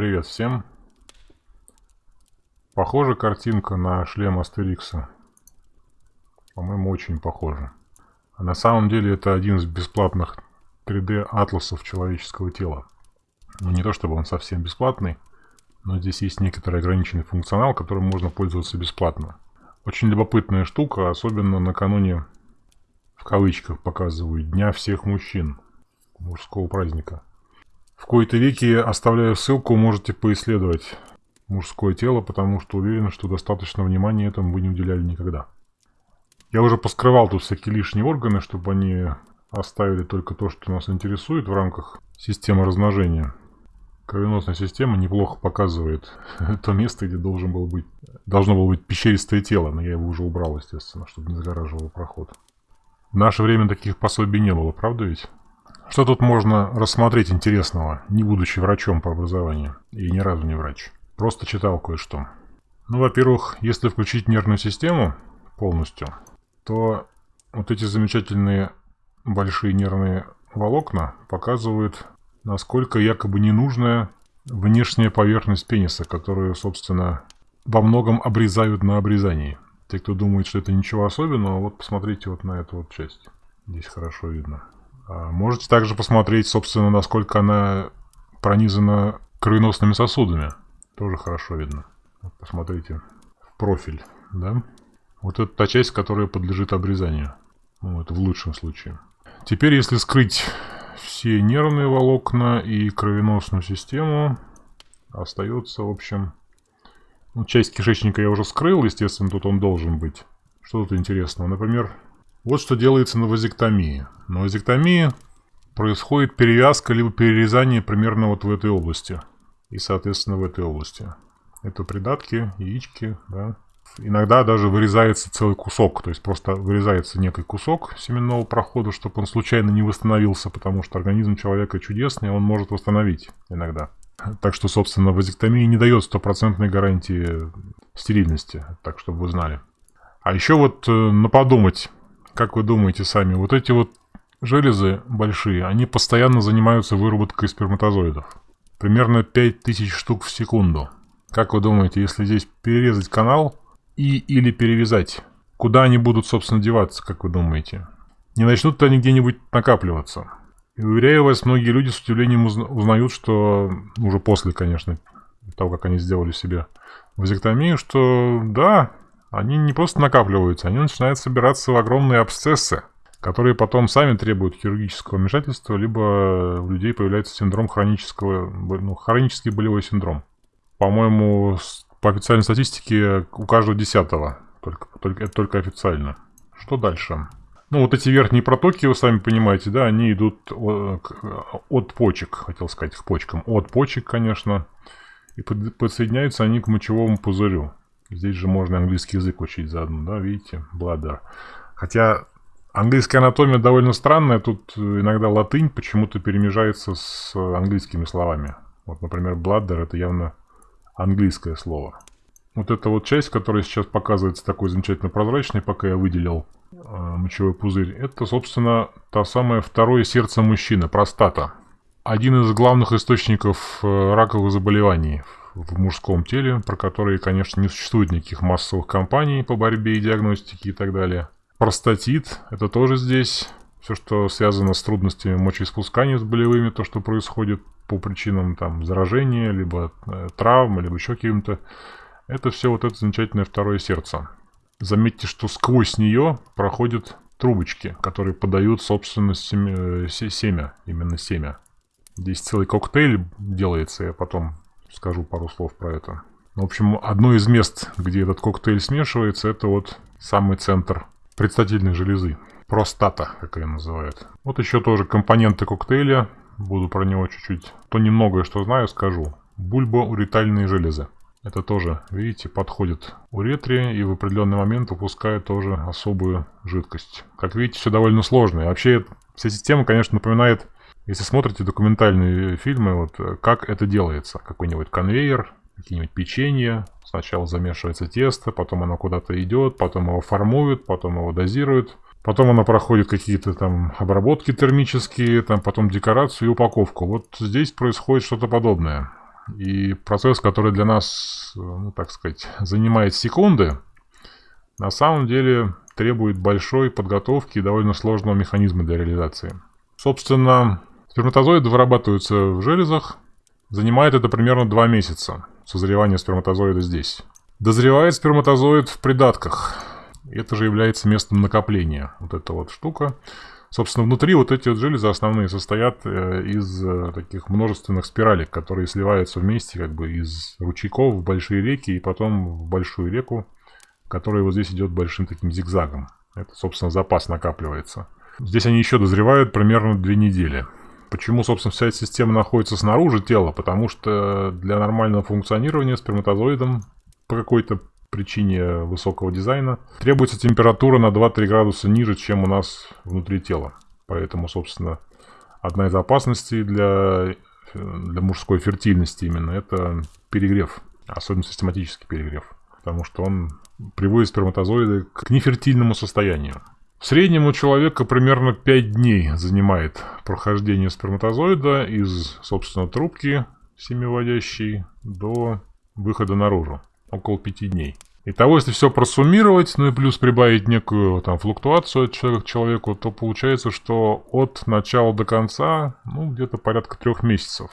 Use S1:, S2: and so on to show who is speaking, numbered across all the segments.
S1: Привет всем. Похожа картинка на шлем Астерикса. По-моему, очень похожа. А на самом деле это один из бесплатных 3D атласов человеческого тела. Ну, не то чтобы он совсем бесплатный, но здесь есть некоторый ограниченный функционал, которым можно пользоваться бесплатно. Очень любопытная штука, особенно накануне, в кавычках показывают, Дня всех мужчин, мужского праздника. В кои-то веки оставляю ссылку, можете поисследовать мужское тело, потому что уверен, что достаточно внимания этому вы не уделяли никогда. Я уже поскрывал тут всякие лишние органы, чтобы они оставили только то, что нас интересует в рамках системы размножения. Кровеносная система неплохо показывает то место, где должен был быть, должно было быть пещеристое тело, но я его уже убрал, естественно, чтобы не загораживал проход. В наше время таких пособий не было, правда ведь? Что тут можно рассмотреть интересного, не будучи врачом по образованию? И ни разу не врач. Просто читал кое-что. Ну, во-первых, если включить нервную систему полностью, то вот эти замечательные большие нервные волокна показывают, насколько якобы ненужная внешняя поверхность пениса, которую, собственно, во многом обрезают на обрезании. Те, кто думает, что это ничего особенного, вот посмотрите вот на эту вот часть. Здесь хорошо видно. А, можете также посмотреть, собственно, насколько она пронизана кровеносными сосудами. Тоже хорошо видно. посмотрите в профиль, да? Вот это та часть, которая подлежит обрезанию. Вот, в лучшем случае. Теперь, если скрыть все нервные волокна и кровеносную систему, остается, в общем... Ну, часть кишечника я уже скрыл, естественно, тут он должен быть. Что тут интересного? Например, вот что делается на вазектомии. На вазектомии происходит перевязка либо перерезание примерно вот в этой области. И, соответственно, в этой области. Это придатки, яички, да. Иногда даже вырезается целый кусок, то есть просто вырезается некий кусок семенного прохода, чтобы он случайно не восстановился, потому что организм человека чудесный, он может восстановить иногда. Так что, собственно, вазектомия не дает стопроцентной гарантии стерильности, так чтобы вы знали. А еще вот э, на подумать, как вы думаете сами, вот эти вот железы большие, они постоянно занимаются выработкой сперматозоидов. Примерно 5000 штук в секунду. Как вы думаете, если здесь перерезать канал и или перевязать, куда они будут, собственно, деваться, как вы думаете? Не начнут-то они где-нибудь накапливаться? И уверяю вас, многие люди с удивлением узнают, что уже после, конечно, того, как они сделали себе вазектомию, что да, они не просто накапливаются, они начинают собираться в огромные абсцессы, которые потом сами требуют хирургического вмешательства, либо у людей появляется синдром хронического, ну, хронический болевой синдром. По-моему, по официальной статистике у каждого десятого, только, только, это только официально. Что дальше? Ну, вот эти верхние протоки, вы сами понимаете, да, они идут от почек, хотел сказать, к почкам. От почек, конечно. И подсоединяются они к мочевому пузырю. Здесь же можно английский язык учить заодно, да, видите, бладер. Хотя английская анатомия довольно странная, тут иногда латынь почему-то перемежается с английскими словами. Вот, например, бладер это явно английское слово. Вот эта вот часть, которая сейчас показывается такой замечательно прозрачной, пока я выделил э, мочевой пузырь, это, собственно, та самая второе сердце мужчины, простата. Один из главных источников э, раковых заболеваний в мужском теле, про которые, конечно, не существует никаких массовых кампаний по борьбе и диагностике и так далее. Простатит, это тоже здесь. Все, что связано с трудностями мочеиспускания с болевыми, то, что происходит по причинам там заражения, либо э, травмы, либо еще каким-то. Это все вот это замечательное второе сердце. Заметьте, что сквозь нее проходят трубочки, которые подают, собственно, семя, семя именно семя. Здесь целый коктейль делается, я потом скажу пару слов про это. В общем, одно из мест, где этот коктейль смешивается, это вот самый центр предстательной железы. Простата, как ее называют. Вот еще тоже компоненты коктейля. Буду про него чуть-чуть. То немногое, что знаю, скажу. Бульбоуретальные железы. Это тоже, видите, подходит уретре и в определенный момент выпускает тоже особую жидкость. Как видите, все довольно сложно. И вообще, вся система, конечно, напоминает если смотрите документальные фильмы, вот э, как это делается, какой-нибудь конвейер, какие-нибудь печенья, сначала замешивается тесто, потом оно куда-то идет, потом его формуют, потом его дозируют, потом оно проходит какие-то там обработки термические, там потом декорацию и упаковку. Вот здесь происходит что-то подобное. И процесс, который для нас, ну так сказать, занимает секунды, на самом деле требует большой подготовки и довольно сложного механизма для реализации. Собственно, сперматозоиды вырабатываются в железах. Занимает это примерно 2 месяца созревание сперматозоида здесь. Дозревает сперматозоид в придатках. Это же является местом накопления. Вот эта вот штука. Собственно, внутри вот эти вот железы основные состоят э, из э, таких множественных спиралек, которые сливаются вместе как бы из ручейков в большие реки и потом в большую реку, которая вот здесь идет большим таким зигзагом. Это, собственно, запас накапливается. Здесь они еще дозревают примерно две недели. Почему, собственно, вся эта система находится снаружи тела? Потому что для нормального функционирования сперматозоидом по какой-то причине высокого дизайна, требуется температура на 2-3 градуса ниже, чем у нас внутри тела. Поэтому, собственно, одна из опасностей для, для мужской фертильности именно это перегрев, особенно систематический перегрев. Потому что он приводит сперматозоиды к нефертильному состоянию. В среднем у человека примерно 5 дней занимает прохождение сперматозоида из, собственно, трубки семиводящей до выхода наружу около 5 дней. Итого, если все просуммировать, ну и плюс прибавить некую там флуктуацию от человека к человеку, то получается, что от начала до конца, ну, где-то порядка трех месяцев.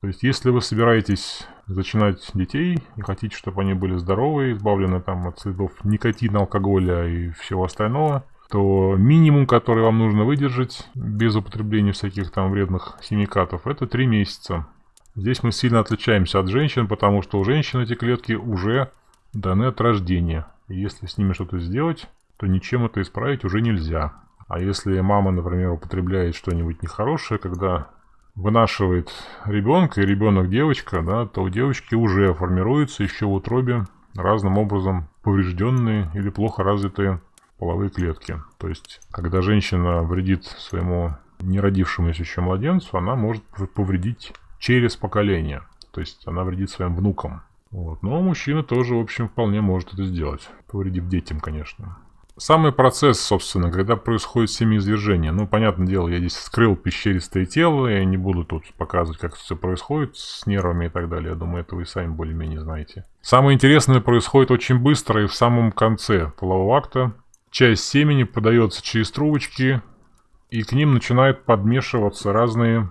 S1: То есть, если вы собираетесь зачинать детей и хотите, чтобы они были здоровы, избавлены там от следов никотина, алкоголя и всего остального, то минимум, который вам нужно выдержать без употребления всяких там вредных химикатов, это 3 месяца. Здесь мы сильно отличаемся от женщин, потому что у женщин эти клетки уже даны от рождения. И если с ними что-то сделать, то ничем это исправить уже нельзя. А если мама, например, употребляет что-нибудь нехорошее, когда вынашивает ребенка, и ребенок девочка, да, то у девочки уже формируются еще в утробе разным образом поврежденные или плохо развитые половые клетки. То есть, когда женщина вредит своему неродившемуся еще младенцу, она может повредить через поколение. То есть она вредит своим внукам. Вот. Но мужчина тоже, в общем, вполне может это сделать. Повредив детям, конечно. Самый процесс, собственно, когда происходит семяизвержение. Ну, понятное дело, я здесь скрыл пещеристое тело, я не буду тут показывать, как все происходит с нервами и так далее. Я думаю, это вы сами более-менее знаете. Самое интересное происходит очень быстро и в самом конце полового акта. Часть семени подается через трубочки, и к ним начинают подмешиваться разные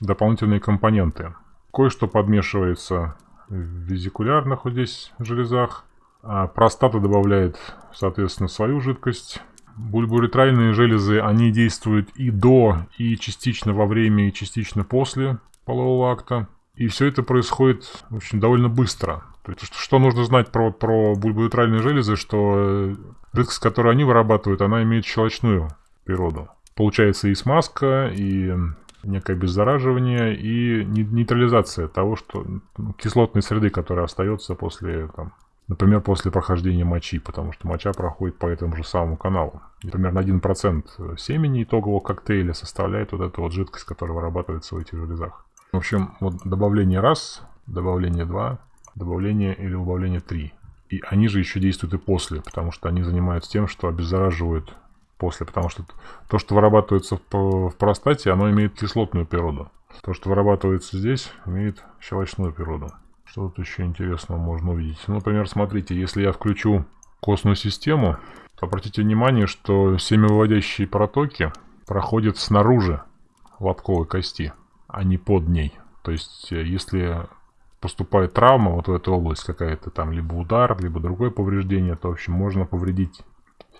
S1: дополнительные компоненты. Кое-что подмешивается в визикулярных вот здесь железах. А простата добавляет, соответственно, свою жидкость. Бульбуретральные железы, они действуют и до, и частично во время, и частично после полового акта. И все это происходит, в общем, довольно быстро. Что нужно знать про, про бульбуретральные железы, что жидкость, которую они вырабатывают, она имеет щелочную природу. Получается и смазка, и некое обеззараживание и нейтрализация того, что ну, кислотной среды, которая остается после, там, например, после прохождения мочи, потому что моча проходит по этому же самому каналу. И примерно 1% семени итогового коктейля составляет вот эта вот жидкость, которая вырабатывается в этих железах. В общем, вот добавление раз, добавление два, добавление или убавление три. И они же еще действуют и после, потому что они занимаются тем, что обеззараживают после, потому что то, что вырабатывается в, простате, оно имеет кислотную природу. То, что вырабатывается здесь, имеет щелочную природу. Что тут еще интересного можно увидеть? Ну, например, смотрите, если я включу костную систему, то обратите внимание, что семявыводящие протоки проходят снаружи лобковой кости, а не под ней. То есть, э, если поступает травма вот в эту область какая-то, там либо удар, либо другое повреждение, то, в общем, можно повредить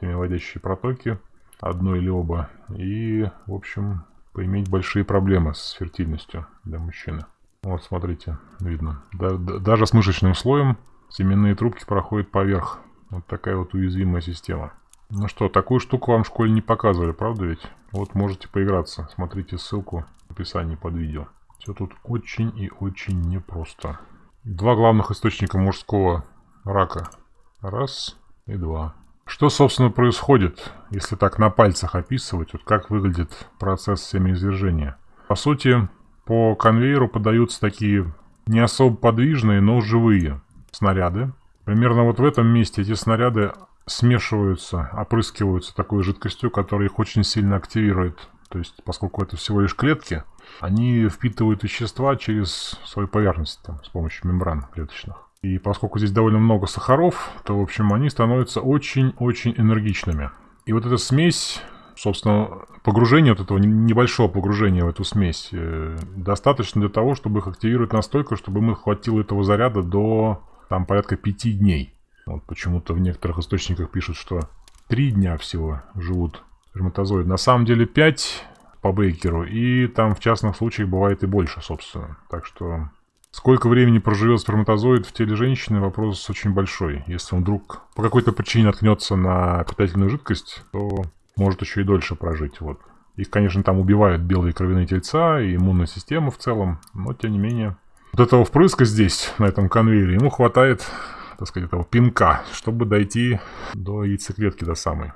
S1: семявыводящие протоки одно или оба. И, в общем, поиметь большие проблемы с фертильностью для мужчины. Вот, смотрите, видно. Да, да, даже с мышечным слоем семенные трубки проходят поверх. Вот такая вот уязвимая система. Ну что, такую штуку вам в школе не показывали, правда ведь? Вот можете поиграться. Смотрите ссылку в описании под видео. Все тут очень и очень непросто. Два главных источника мужского рака. Раз и два. Что, собственно, происходит, если так на пальцах описывать, вот как выглядит процесс семяизвержения? По сути, по конвейеру подаются такие не особо подвижные, но живые снаряды. Примерно вот в этом месте эти снаряды смешиваются, опрыскиваются такой жидкостью, которая их очень сильно активирует. То есть, поскольку это всего лишь клетки, они впитывают вещества через свою поверхность там, с помощью мембран клеточных. И поскольку здесь довольно много сахаров, то, в общем, они становятся очень-очень энергичными. И вот эта смесь, собственно, погружение вот этого небольшого погружения в эту смесь э, достаточно для того, чтобы их активировать настолько, чтобы им хватило этого заряда до там порядка пяти дней. Вот почему-то в некоторых источниках пишут, что три дня всего живут сперматозоиды. На самом деле 5 по Бейкеру, и там в частных случаях бывает и больше, собственно. Так что сколько времени проживет сперматозоид в теле женщины, вопрос очень большой. Если он вдруг по какой-то причине наткнется на питательную жидкость, то может еще и дольше прожить. Вот. Их, конечно, там убивают белые кровяные тельца и иммунная система в целом, но тем не менее. Вот этого впрыска здесь, на этом конвейере, ему хватает, так сказать, этого пинка, чтобы дойти до яйцеклетки до самой.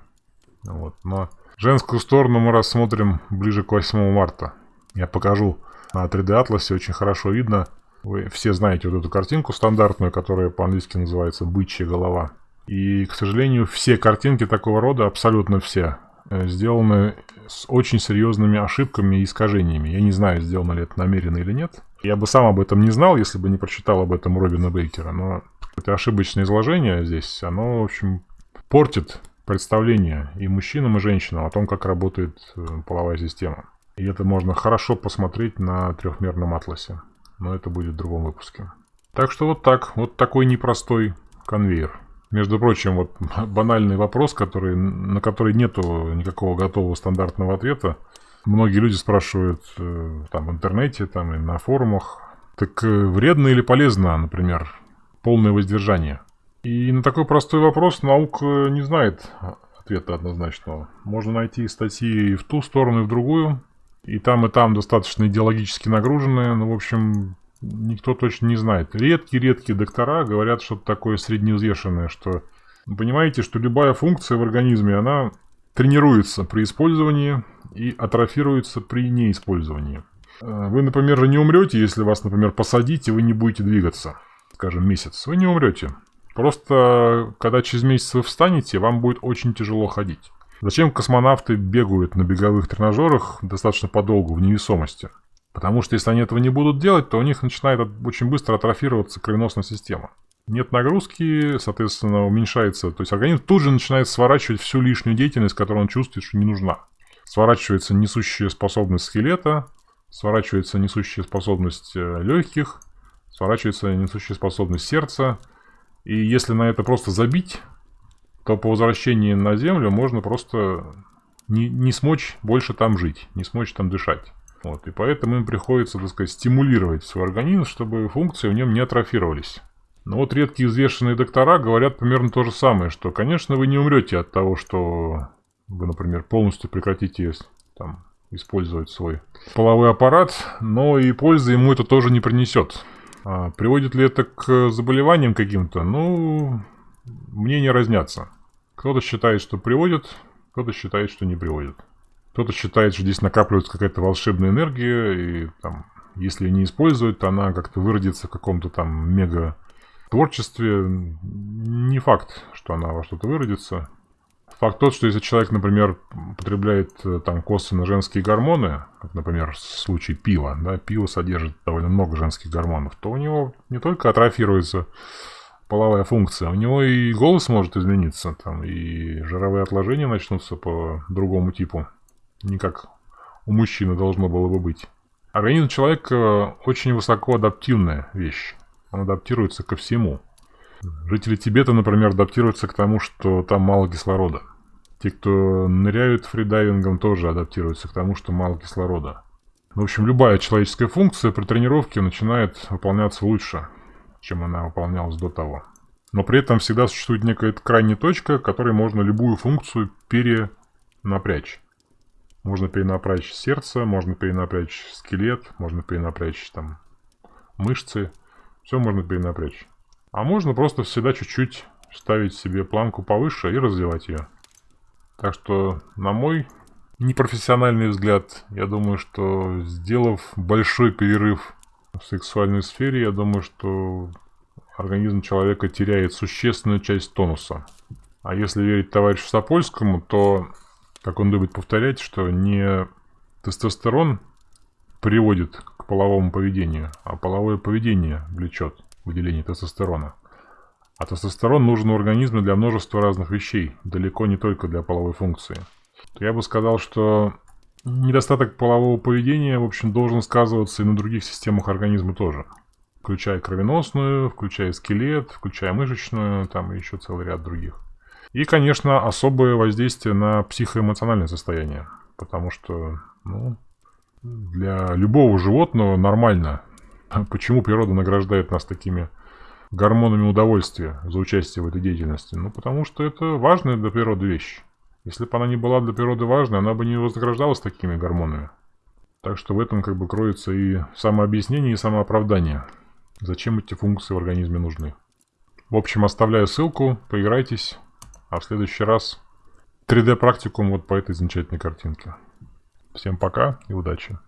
S1: Вот. Но женскую сторону мы рассмотрим ближе к 8 марта. Я покажу на 3D атласе, очень хорошо видно. Вы все знаете вот эту картинку стандартную, которая по-английски называется «бычья голова». И, к сожалению, все картинки такого рода, абсолютно все, э, сделаны с очень серьезными ошибками и искажениями. Я не знаю, сделано ли это намеренно или нет. Я бы сам об этом не знал, если бы не прочитал об этом Робина Бейкера. Но это ошибочное изложение здесь, оно, в общем, портит представление и мужчинам, и женщинам о том, как работает э, половая система. И это можно хорошо посмотреть на трехмерном атласе. Но это будет в другом выпуске. Так что вот так. Вот такой непростой конвейер. Между прочим, вот банальный вопрос, который, на который нету никакого готового стандартного ответа. Многие люди спрашивают э, там в интернете, там и на форумах, так э, вредно или полезно, например, полное воздержание? И на такой простой вопрос наука не знает ответа однозначного. Можно найти статьи и в ту сторону, и в другую. И там, и там достаточно идеологически нагруженные. Но, в общем, никто точно не знает. Редкие-редкие доктора говорят что-то такое средневзвешенное, что... Понимаете, что любая функция в организме, она тренируется при использовании и атрофируется при неиспользовании. Э, вы, например, не умрете, если вас, например, посадить, и вы не будете двигаться, скажем, месяц. Вы не умрете. Просто, когда через месяц вы встанете, вам будет очень тяжело ходить. Зачем космонавты бегают на беговых тренажерах достаточно подолгу, в невесомости? Потому что если они этого не будут делать, то у них начинает очень быстро атрофироваться кровеносная система. Нет нагрузки, соответственно, уменьшается. То есть организм тут же начинает сворачивать всю лишнюю деятельность, которую он чувствует, что не нужна. Сворачивается несущая способность скелета, сворачивается несущая способность э, легких, сворачивается несущая способность сердца. И если на это просто забить, то по возвращении на Землю можно просто не, не смочь больше там жить, не смочь там дышать. Вот, и поэтому им приходится, так сказать, стимулировать свой организм, чтобы функции в нем не атрофировались. Но вот редкие взвешенные доктора говорят примерно то же самое, что, конечно, вы не умрете от того, что вы, например, полностью прекратите там, использовать свой половой аппарат, но и пользы ему это тоже не принесет. А приводит ли это к заболеваниям каким-то? Ну, мнения разнятся. Кто-то считает, что приводит, кто-то считает, что не приводит. Кто-то считает, что здесь накапливается какая-то волшебная энергия, и там, если не использовать, то она как-то выродится в каком-то там мега творчестве. Не факт, что она во что-то выродится. Факт тот, что если человек, например, потребляет э, там косвенно женские гормоны, как, например, в случае пива, да, пиво содержит довольно много женских гормонов, то у него не только атрофируется половая функция, у него и голос может измениться, там, и жировые отложения начнутся по другому типу не как у мужчины должно было бы быть. Организм человека очень высоко адаптивная вещь. Он адаптируется ко всему. Жители Тибета, например, адаптируются к тому, что там мало кислорода. Те, кто ныряют фридайвингом, тоже адаптируются к тому, что мало кислорода. В общем, любая человеческая функция при тренировке начинает выполняться лучше, чем она выполнялась до того. Но при этом всегда существует некая крайняя точка, которой можно любую функцию перенапрячь. Можно перенапрячь сердце, можно перенапрячь скелет, можно перенапрячь там мышцы. Все можно перенапрячь. А можно просто всегда чуть-чуть ставить себе планку повыше и развивать ее. Так что, на мой непрофессиональный взгляд, я думаю, что сделав большой перерыв в сексуальной сфере, я думаю, что организм человека теряет существенную часть тонуса. А если верить товарищу Сапольскому, то как он любит повторять, что не тестостерон приводит к половому поведению, а половое поведение влечет выделение тестостерона. А тестостерон нужен у организма для множества разных вещей, далеко не только для половой функции. То я бы сказал, что недостаток полового поведения, в общем, должен сказываться и на других системах организма тоже. Включая кровеносную, включая скелет, включая мышечную, там еще целый ряд других. И, конечно, особое воздействие на психоэмоциональное состояние. Потому что, ну, для любого животного нормально. Почему природа награждает нас такими гормонами удовольствия за участие в этой деятельности? Ну, потому что это важная для природы вещь. Если бы она не была для природы важной, она бы не вознаграждалась такими гормонами. Так что в этом как бы кроется и самообъяснение, и самооправдание. Зачем эти функции в организме нужны. В общем, оставляю ссылку, поиграйтесь. А в следующий раз 3D-практикум вот по этой замечательной картинке. Всем пока и удачи!